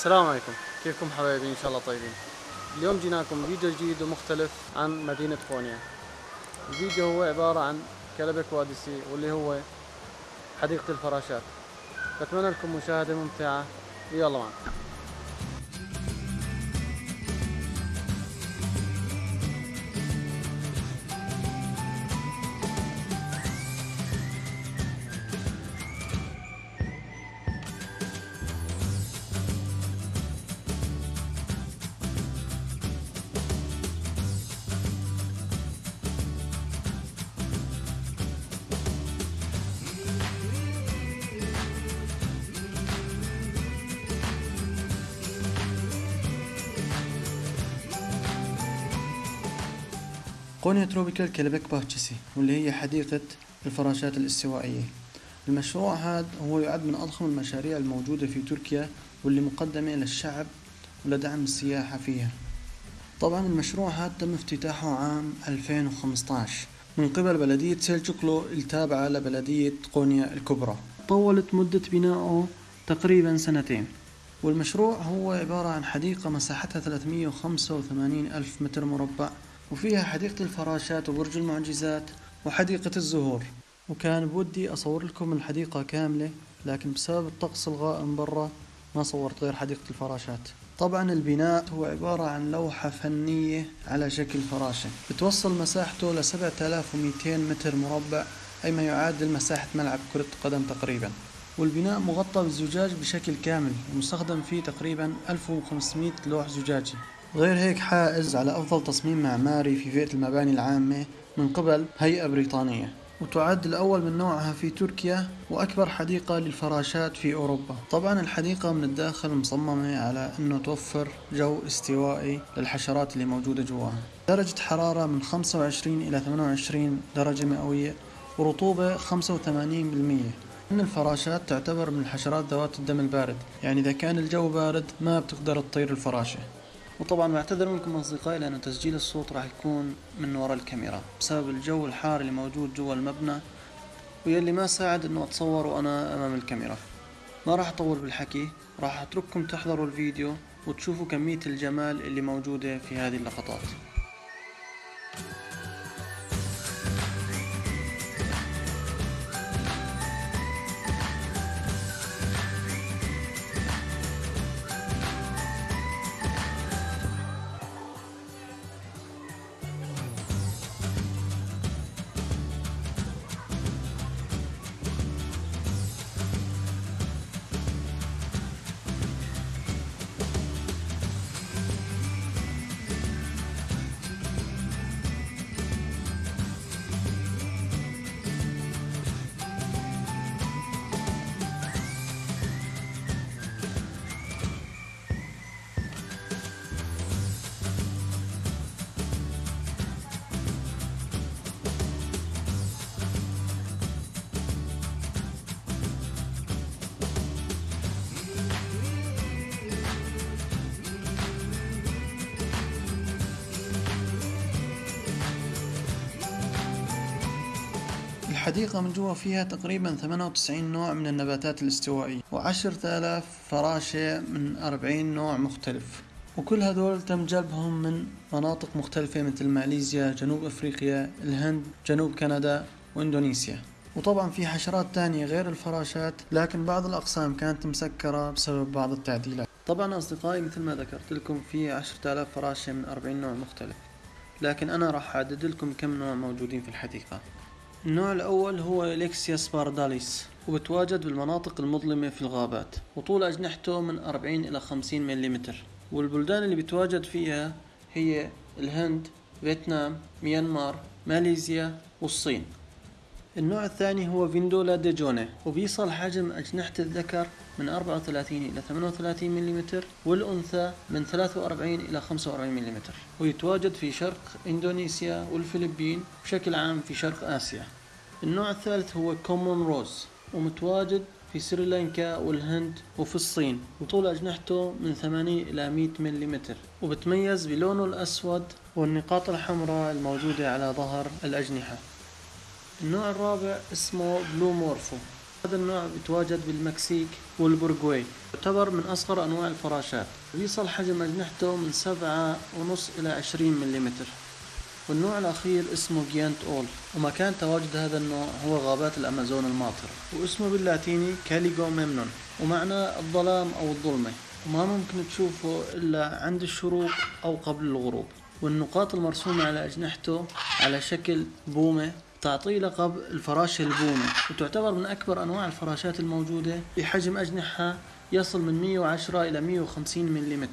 السلام عليكم. كيفكم حبايبي؟ إن شاء الله طيبين. اليوم جيناكم فيديو جديد ومختلف عن مدينة قونيا الفيديو هو عبارة عن كلبك واديسي واللي هو حديقة الفراشات. بتمنى لكم مشاهدة ممتعة. يلا معنا. قونيا Tropikal Kelebek Bahçesi واللي هي حديقة الفراشات الاستوائية. المشروع هذا هو يعد من أضخم المشاريع الموجودة في تركيا واللي مقدمة للشعب ولدعم السياحة فيها. طبعا المشروع هذا تم افتتاحه عام 2015 من قبل بلدية سيلجوكلو التابعة لبلدية قونيا الكبرى. طولت مدة بنائه تقريبا سنتين والمشروع هو عبارة عن حديقة مساحتها 385 ألف متر مربع. وفيها حديقة الفراشات وبرج المعجزات وحديقة الزهور. وكان بودي أصور لكم الحديقة كاملة لكن بسبب الطقس الغائم برا ما صورت غير حديقة الفراشات. طبعا البناء هو عبارة عن لوحة فنية على شكل فراشة. بتوصل مساحته ل 7200 متر مربع أي ما يعادل مساحة ملعب كرة قدم تقريبا. والبناء مغطى بالزجاج بشكل كامل ومستخدم فيه تقريبا 1500 لوح زجاجي. غير هيك حائز على أفضل تصميم معماري في فئة المباني العامة من قبل هيئة بريطانية وتعد الأول من نوعها في تركيا وأكبر حديقة للفراشات في أوروبا. طبعا الحديقة من الداخل مصممة على أنه توفر جو استوائي للحشرات اللي موجودة جواها. درجة حرارة من 25 إلى 28 درجة مئوية ورطوبة 85% إن الفراشات تعتبر من الحشرات ذوات الدم البارد يعني إذا كان الجو بارد ما بتقدر تطير الفراشة. وطبعا بعتذر منكم أصدقائي لأنه تسجيل الصوت راح يكون من وراء الكاميرا بسبب الجو الحار اللي موجود جوا المبنى ويلي ما ساعد إنه أتصور وأنا أمام الكاميرا. ما راح أطول بالحكي راح أترككم تحضروا الفيديو وتشوفوا كمية الجمال اللي موجودة في هذه اللقطات. الحديقة من جوا فيها تقريبا 98 نوع من النباتات الاستوائية وعشرة آلاف فراشة من 40 نوع مختلف. وكل هذول تم جلبهم من مناطق مختلفة مثل ماليزيا جنوب أفريقيا الهند جنوب كندا وإندونيسيا. وطبعا في حشرات تانية غير الفراشات لكن بعض الأقسام كانت مسكرة بسبب بعض التعديلات. طبعا أصدقائي مثل ما ذكرت لكم في عشرة آلاف فراشة من 40 نوع مختلف. لكن أنا راح أعدد لكم كم نوع موجودين في الحديقة. النوع الأول هو إليكسيا سبارداليس وبتواجد بالمناطق المظلمة في الغابات وطول أجنحته من 40 إلى 50 ملم والبلدان اللي بتواجد فيها هي الهند فيتنام ميانمار ماليزيا والصين. النوع الثاني هو فيندولا ديجوني وبيصل حجم أجنحة الذكر من 34 إلى 38 ملم والأنثى من 43 إلى 45 ملم ويتواجد في شرق إندونيسيا والفلبين بشكل عام في شرق آسيا. النوع الثالث هو Common Rose ومتواجد في سريلانكا والهند وفي الصين. وطول أجنحته من 80 إلى 100 ملم وبتميز بلونه الأسود والنقاط الحمراء الموجودة على ظهر الأجنحة. النوع الرابع اسمه Blue Morpho هذا النوع بيتواجد بالمكسيك والبرغواي يعتبر من أصغر أنواع الفراشات. بيصل حجم أجنحته من سبعة ونص إلى عشرين مليمتر. والنوع الأخير اسمه جيانت أول. ومكان تواجد هذا النوع هو غابات الأمازون الماطرة. واسمه باللاتيني كاليجو ميمنون. ومعناه الظلام أو الظلمة. وما ممكن تشوفه إلا عند الشروق أو قبل الغروب. والنقاط المرسومة على أجنحته على شكل بومة تعطيه لقب الفراشة البومة وتعتبر من أكبر أنواع الفراشات الموجودة بحجم أجنحة يصل من 110 إلى 150 ملم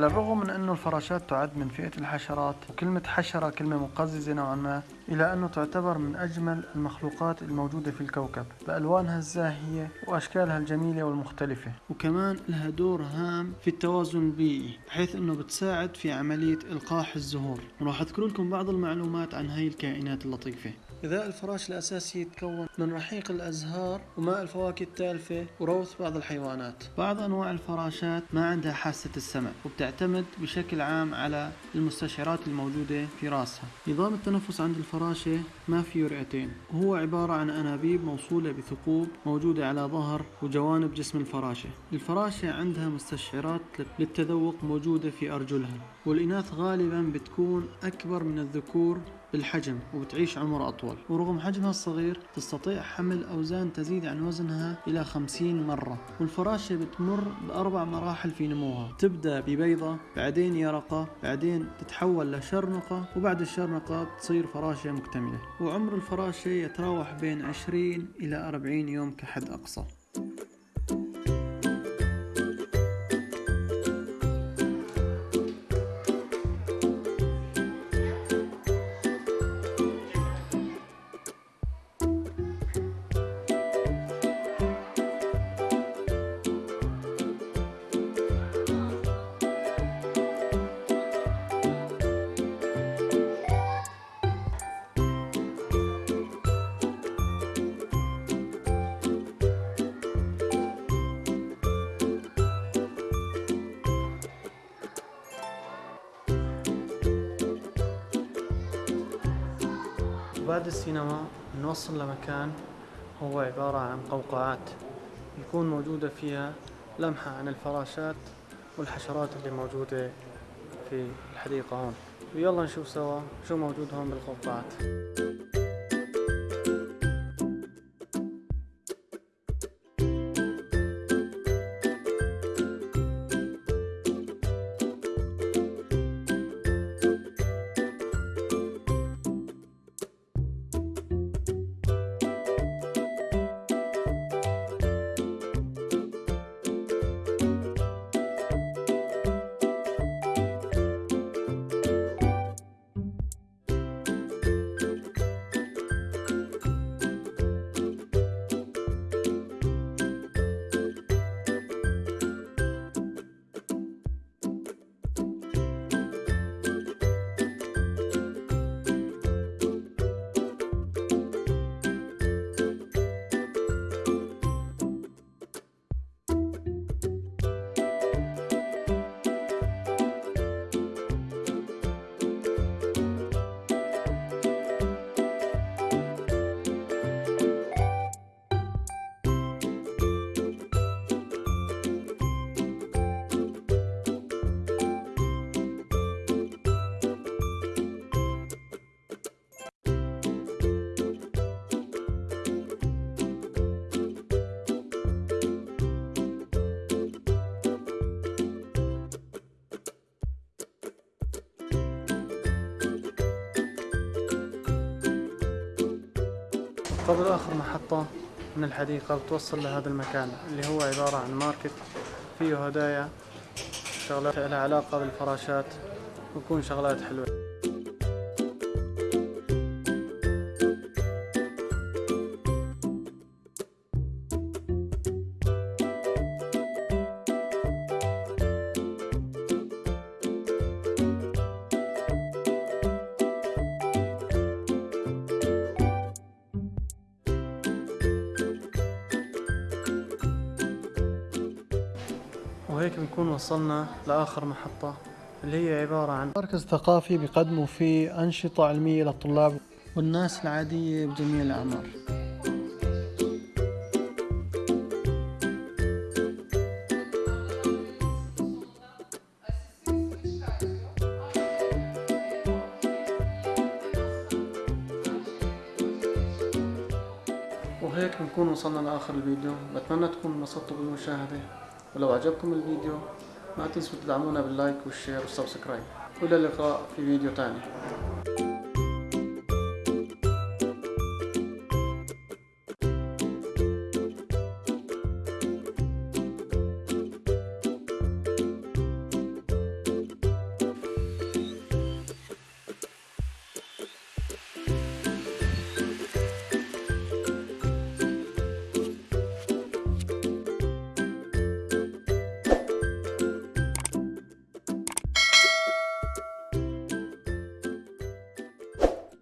على الرغم من أنه الفراشات تعد من فئة الحشرات وكلمة حشرة كلمة مقززة نوعا ما إلى أنه تعتبر من أجمل المخلوقات الموجودة في الكوكب بألوانها الزاهية وأشكالها الجميلة والمختلفة. وكمان لها دور هام في التوازن البيئي بحيث أنه بتساعد في عملية إلقاح الزهور. وراح أذكر لكم بعض المعلومات عن هاي الكائنات اللطيفة. غذاء الفراش الأساسي يتكون من رحيق الأزهار وماء الفواكه التالفة وروث بعض الحيوانات. بعض أنواع الفراشات ما عندها حاسة السمع وبتعتمد بشكل عام على المستشعرات الموجودة في راسها. نظام التنفس عند الفراشة ما فيه رئتين. وهو عبارة عن أنابيب موصولة بثقوب موجودة على ظهر وجوانب جسم الفراشة. الفراشة عندها مستشعرات للتذوق موجودة في أرجلها والإناث غالبا بتكون أكبر من الذكور بالحجم وبتعيش عمر أطول. ورغم حجمها الصغير تستطيع حمل أوزان تزيد عن وزنها إلى 50 مرة. والفراشة بتمر بأربع مراحل في نموها. تبدأ ببيضة بعدين يرقة بعدين تتحول لشرنقة وبعد الشرنقة تصير فراشة مكتملة. وعمر الفراشة يتراوح بين 20 إلى 40 يوم كحد أقصى. بعد السينما نوصل لمكان هو عبارة عن قوقعات يكون موجودة فيها لمحة عن الفراشات والحشرات اللي موجودة في الحديقة هون. ويلا نشوف سوا شو موجود هون بالقوقعات. قبل آخر محطة من الحديقة بتوصل لهذا المكان اللي هو عبارة عن ماركت فيه هدايا شغلات لها علاقة بالفراشات ويكون شغلات حلوة. وهيك بنكون وصلنا لآخر محطة اللي هي عبارة عن مركز ثقافي بيقدموا فيه أنشطة علمية للطلاب والناس العادية بجميع الأعمار. وهيك بنكون وصلنا لآخر الفيديو. بتمنى تكونوا انبسطتوا بالمشاهدة. ولو عجبكم الفيديو ما تنسوا تدعمونا بال like وال share وال subscribe. والى اللقاء في فيديو تاني.